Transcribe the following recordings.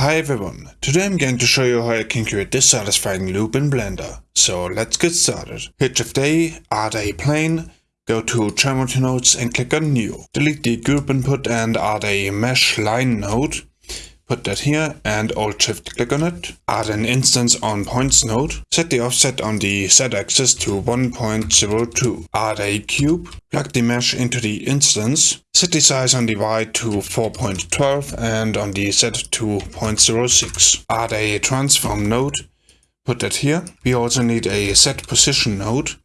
Hi everyone, today I'm going to show you how I can create this satisfying loop in Blender. So let's get started. Hit Shift A, add a plane, go to Geometry Nodes and click on New. Delete the group input and add a mesh line node. Put that here and Alt Shift click on it. Add an instance on points node. Set the offset on the Z axis to 1.02. Add a cube. Plug the mesh into the instance. Set the size on the Y to 4.12 and on the Z to 0.06. Add a transform node. Put that here. We also need a set position node.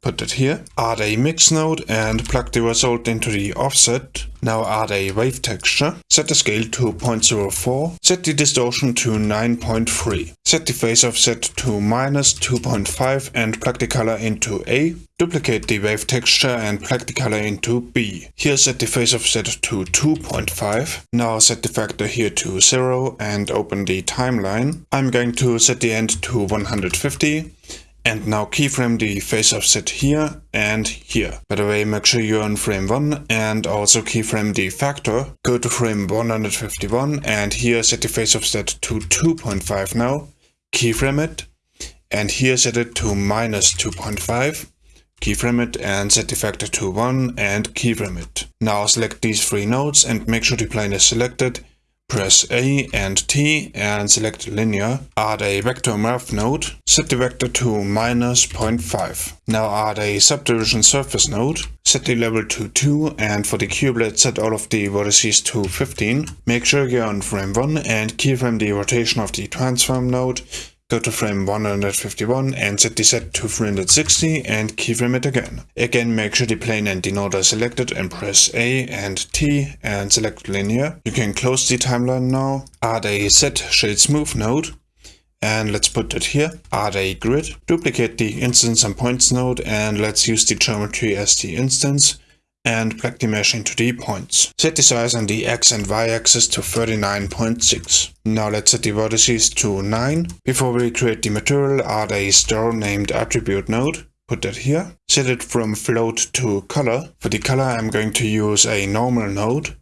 Put that here. Add a mix node and plug the result into the offset. Now add a wave texture. Set the scale to 0.04. Set the distortion to 9.3. Set the phase offset to minus 2.5 and plug the color into A. Duplicate the wave texture and plug the color into B. Here set the phase offset to 2.5. Now set the factor here to 0 and open the timeline. I'm going to set the end to 150 and now keyframe the phase offset here and here. By the way, make sure you're on frame 1 and also keyframe the factor. Go to frame 151 and here set the phase offset to 2.5 now. Keyframe it and here set it to minus 2.5. Keyframe it and set the factor to 1 and keyframe it. Now select these three nodes and make sure the plane is selected Press A and T and select linear. Add a vector math node. Set the vector to minus 0.5. Now add a subdivision surface node. Set the level to 2 and for the cubelet set all of the vertices to 15. Make sure you're on frame 1 and keyframe the rotation of the transform node Go to frame 151 and set the set to 360 and keyframe it again. Again make sure the plane and the node are selected and press A and T and select linear. You can close the timeline now. Add a set shade smooth node and let's put it here. Add a grid. Duplicate the instance and points node and let's use the geometry as the instance and plug the mesh into the points. Set the size on the x and y axis to 39.6. Now let's set the vertices to 9. Before we create the material, add a store named attribute node. Put that here. Set it from float to color. For the color I'm going to use a normal node.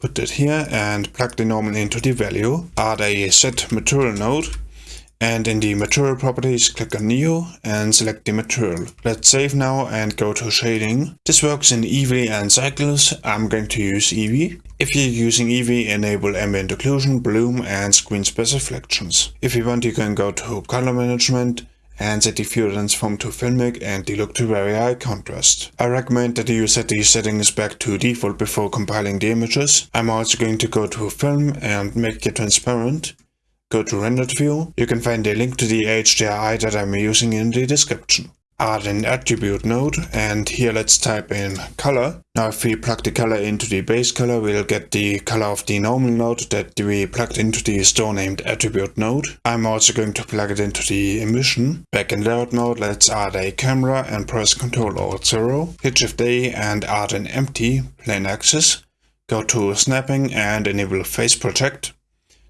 Put that here and plug the normal into the value. Add a set material node and in the material properties, click on New and select the material. Let's save now and go to shading. This works in Eevee and Cycles. I'm going to use Eevee. If you're using Eevee, enable ambient occlusion, bloom and screen specifications. If you want, you can go to color management and set the view transform to filmic and the look to very high contrast. I recommend that you set these settings back to default before compiling the images. I'm also going to go to film and make it transparent Go to rendered view. You can find a link to the HDRI that I'm using in the description. Add an attribute node and here let's type in color. Now if we plug the color into the base color we'll get the color of the normal node that we plugged into the store named attribute node. I'm also going to plug it into the emission. Back in layout mode let's add a camera and press Ctrl Alt 0. Hit Shift A and add an empty plain axis. Go to snapping and enable face project.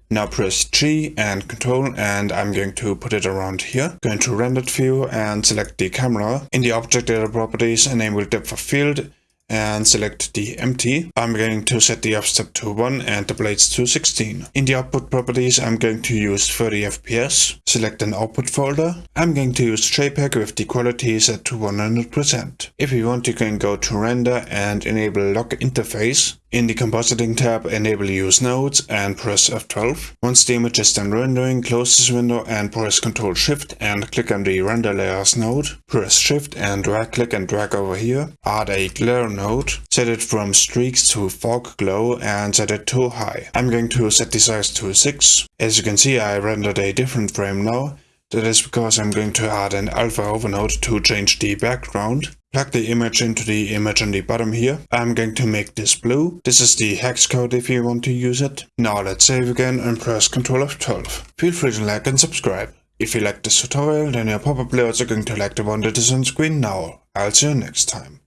Now press G and Control and I'm going to put it around here. Go into rendered view and select the camera. In the object data properties enable depth of field and select the empty. I'm going to set the offset to 1 and the blades to 16. In the output properties I'm going to use 30 fps. Select an output folder. I'm going to use JPEG with the quality set to 100%. If you want you can go to render and enable lock interface. In the compositing tab, enable use nodes and press F12. Once the image is done rendering, close this window and press Ctrl Shift and click on the render layers node. Press Shift and right click and drag over here. Add a glare node. Set it from streaks to fog glow and set it to high. I'm going to set the size to 6. As you can see I rendered a different frame now. That is because I'm going to add an alpha over node to change the background. Plug the image into the image on the bottom here. I'm going to make this blue. This is the hex code if you want to use it. Now let's save again and press Ctrl F12. Feel free to like and subscribe. If you like this tutorial, then you're probably also going to like the one that is on screen now. I'll see you next time.